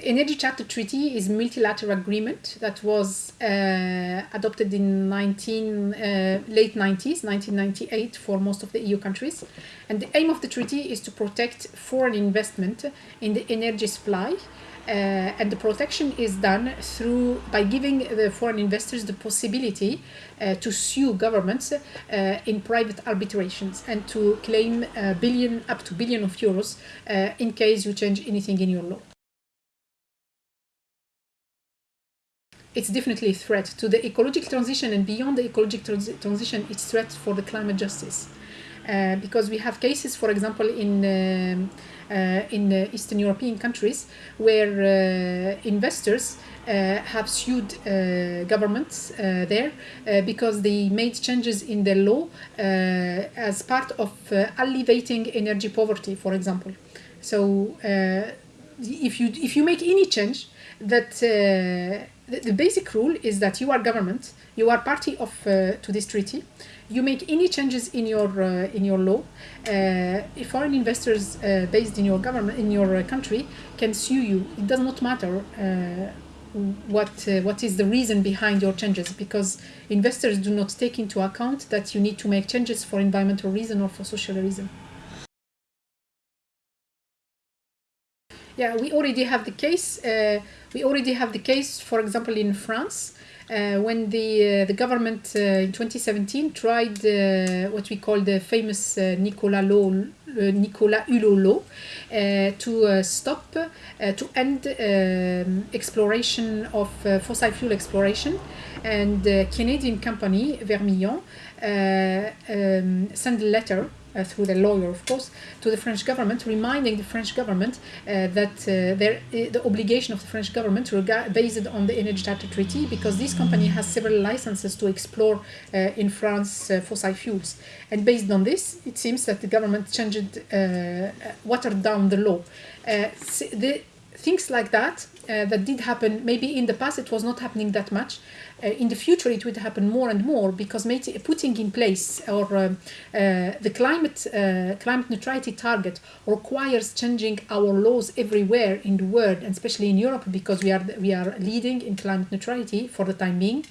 The Energy Charter Treaty is a multilateral agreement that was uh, adopted in 19, uh, late 90s, 1998 for most of the EU countries. And the aim of the treaty is to protect foreign investment in the energy supply uh, and the protection is done through by giving the foreign investors the possibility uh, to sue governments uh, in private arbitrations and to claim a billion up to billion of euros uh, in case you change anything in your law. It's definitely a threat to the ecological transition and beyond the ecological trans transition, it's threat for the climate justice. Uh, because we have cases, for example, in um, uh, in uh, Eastern European countries where uh, investors have sued governments there because they made changes in the law as part of alleviating energy poverty, for example. So if you if you make any change that uh, the, the, basic rule is that you are government you are party of uh, to this treaty you make any changes in your uh, in your law, uh, foreign investors based in your government in your country can sue you. It does not matter what uh, what is the reason behind your changes because investors do not take into account that you need to make changes for environmental reason or for social reason. Yeah, we already have the case. Uh, we already have the case, for example, in France, uh, when the uh, the government uh, in 2017 tried what we call the famous Nicolas law, Nicolas Hulot law, to stop to end um, exploration of fossil fuel exploration, and Canadian company Vermilion um, sent a letter uh, through the lawyer, of course, to the French government, reminding the French government uh, that uh, the obligation of the French government based on the Energy Charter Treaty, because this company has several licenses to explore uh, in France uh, fossil fuels. And based on this, it seems that the government changed, uh, watered down the law. the things like that uh, that did happen maybe in the past it was not happening that much. Uh, in the future it would happen more and more because putting in place or uh, uh the climate uh, climate neutrality target requires changing our laws everywhere in the world and especially in Europe because we are we are leading in climate neutrality for the time being.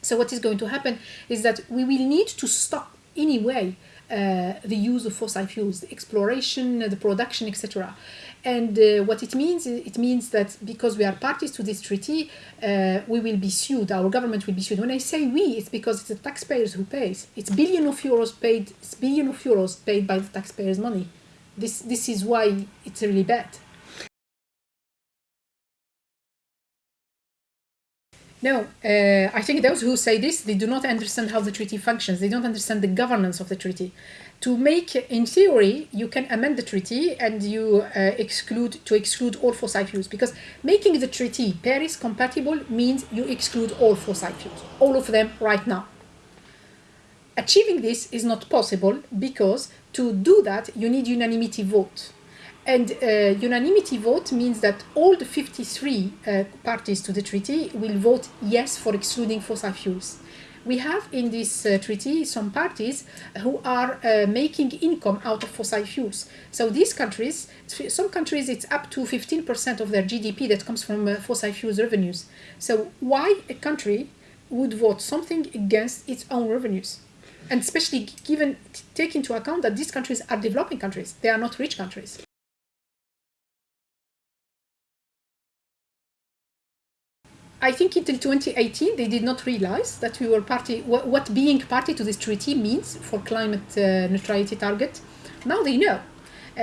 So what is going to happen is that we will need to stop anyway uh, the use of fossil fuels, the exploration, the production, etc. And uh, what it means, it means that because we are parties to this treaty, uh, we will be sued, our government will be sued. When I say we, it's because it's the taxpayers who pays. It's billion of euros paid, it's billion of euros paid by the taxpayers' money. This, this is why it's really bad. No, uh, I think those who say this, they do not understand how the treaty functions. They don't understand the governance of the treaty to make, in theory, you can amend the treaty and you uh, exclude, to exclude all fossil fuels because making the treaty Paris compatible means you exclude all fossil fuels, all of them right now. Achieving this is not possible because to do that, you need unanimity vote. And uh, unanimity vote means that all the 53 uh, parties to the treaty will vote yes for excluding fossil fuels we have in this uh, treaty some parties who are uh, making income out of fossil fuels. So these countries, some countries it's up to 15% of their GDP that comes from uh, fossil fuels revenues. So why a country would vote something against its own revenues? And especially given, take into account that these countries are developing countries, they are not rich countries. I think until 2018 they did not realize that we were party, what, being party to this treaty means for climate uh, neutrality target. Now they know. Uh,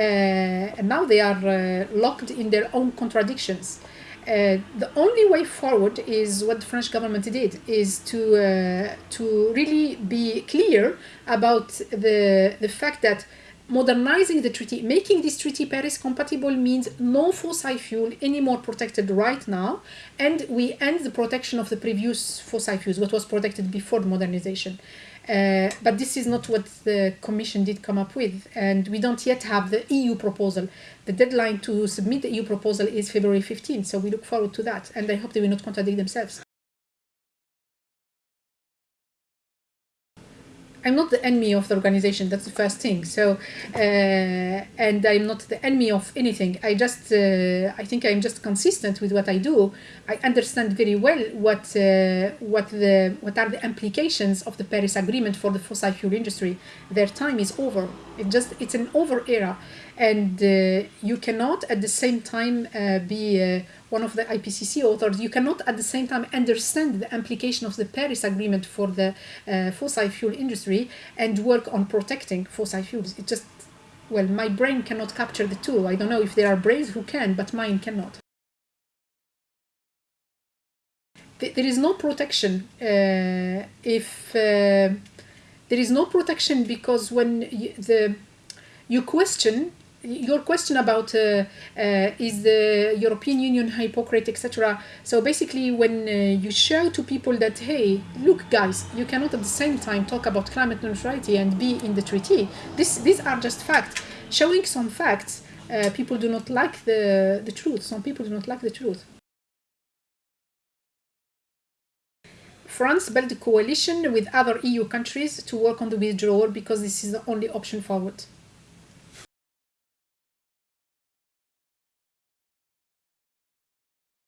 and now they are uh, locked in their own contradictions. Uh, the only way forward is what the French government did, is to uh, to really be clear about the the fact that modernizing the treaty, making this treaty Paris compatible means no fossil fuel anymore protected right now, and we end the protection of the previous fossil fuels, what was protected before the modernization. Uh, but this is not what the Commission did come up with, and we don't yet have the EU proposal. The deadline to submit the EU proposal is February 15, so we look forward to that, and I hope they will not contradict themselves. I'm not the enemy of the organization. That's the first thing. So, uh, and I'm not the enemy of anything. I just, uh, I think I'm just consistent with what I do. I understand very well what uh, what the what are the implications of the Paris Agreement for the fossil fuel industry. Their time is over. It just it's an over era, and uh, you cannot at the same time uh, be uh, one of the IPCC authors, you cannot at the same time understand the implication of the Paris Agreement for the uh, fossil fuel industry and work on protecting fossil fuels. It just, well, my brain cannot capture the two. I don't know if there are brains who can, but mine cannot. There is no protection uh, if uh, there is no protection because when you, the you question your question about uh, uh, is the European Union hypocrite, etc. So basically, when uh, you show to people that, hey, look, guys, you cannot at the same time talk about climate neutrality and be in the treaty. This, these are just facts. Showing some facts, uh, people do not like the, the truth. Some people do not like the truth. France built a coalition with other EU countries to work on the withdrawal because this is the only option forward.